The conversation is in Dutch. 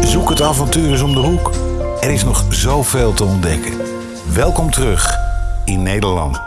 Zoek het avontuur eens om de hoek. Er is nog zoveel te ontdekken. Welkom terug in Nederland.